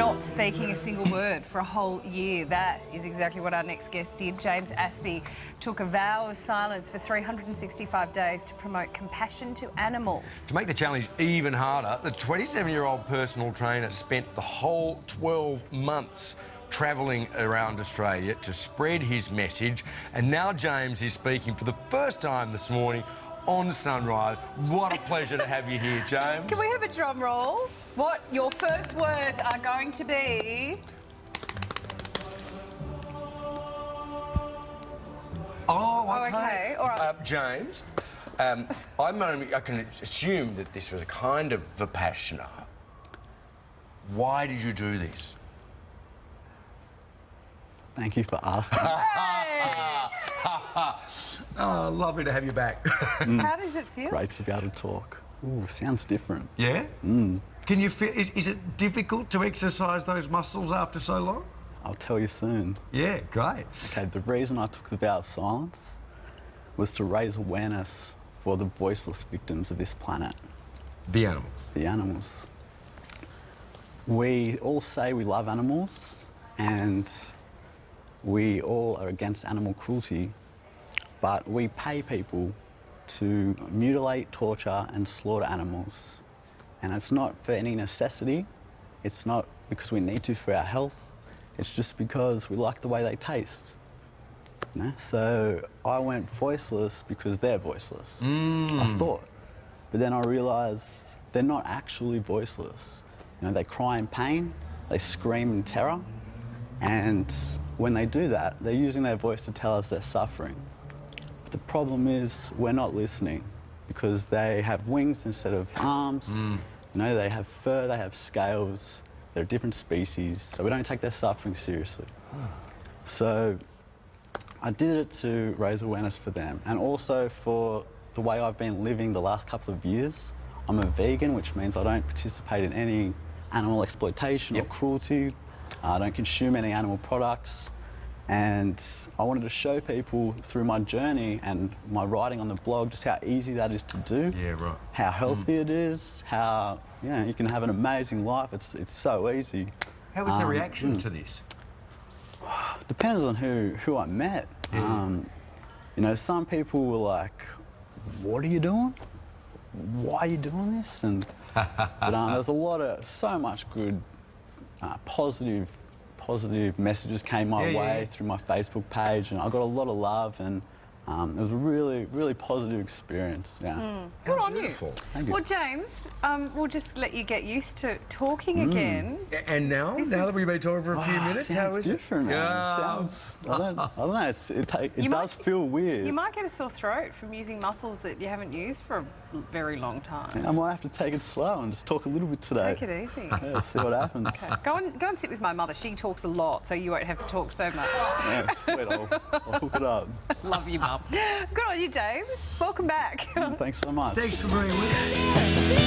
not speaking a single word for a whole year. That is exactly what our next guest did. James Aspey took a vow of silence for 365 days to promote compassion to animals. To make the challenge even harder, the 27-year-old personal trainer spent the whole 12 months travelling around Australia to spread his message. And now James is speaking for the first time this morning on Sunrise. What a pleasure to have you here, James. Can we have a drum roll? What your first words are going to be? Oh, okay. Oh, okay. All right. Uh, James, um, I'm only, I can assume that this was a kind of Vipassana. Why did you do this? Thank you for asking. Oh, lovely to have you back. Mm. How does it feel? Great to be able to talk. Ooh, sounds different. Yeah? Mm. Can you feel, is, is it difficult to exercise those muscles after so long? I'll tell you soon. Yeah, great. Okay, the reason I took the vow of silence was to raise awareness for the voiceless victims of this planet, The animals. the animals. We all say we love animals and we all are against animal cruelty, but we pay people to mutilate, torture, and slaughter animals. And it's not for any necessity, it's not because we need to for our health, it's just because we like the way they taste. You know? So I went voiceless because they're voiceless. I mm. thought. But then I realised they're not actually voiceless. You know, they cry in pain, they scream in terror, and when they do that, they're using their voice to tell us they're suffering. But the problem is we're not listening because they have wings instead of arms. Mm. You know, they have fur, they have scales. They're a different species, so we don't take their suffering seriously. So I did it to raise awareness for them and also for the way I've been living the last couple of years. I'm a vegan, which means I don't participate in any animal exploitation Yep. or cruelty. I don't consume any animal products. And I wanted to show people through my journey and my writing on the blog just how easy that is to do. Yeah, right. How healthy it is, how you, know, you can have an amazing life. It's, it's so easy. How was the Um, reaction to this? Depends on who, who I met. Um, you know, some people were like, what are you doing? Why are you doing this? And but um, there's a lot of, so much good, uh, positive, positive messages came my Yeah, way yeah. through my Facebook page and I got a lot of love and um, it was a really, really positive experience, yeah. Good How on beautiful. you. Thank you. Well, James, um, we'll just let you get used to talking Mm. again. And now, This now is- that we've been talking for a few Ah, minutes, sounds how is different, it? man. Yeah. Sounds, I don't, I don't know, it's, it, ta- it You does might- feel weird. You might get a sore throat from using muscles that you haven't used for a very long time. I might have to take it slow and just talk a little bit today. Take it easy. Yeah, see what happens. Okay. Go and go and sit with my mother. She talks a lot, so you won't have to talk so much. Yeah, sweet. I'll, I'll hook it up. Love you, Mum. Good on you, James. Welcome back. Thanks so much. Thanks for being with us.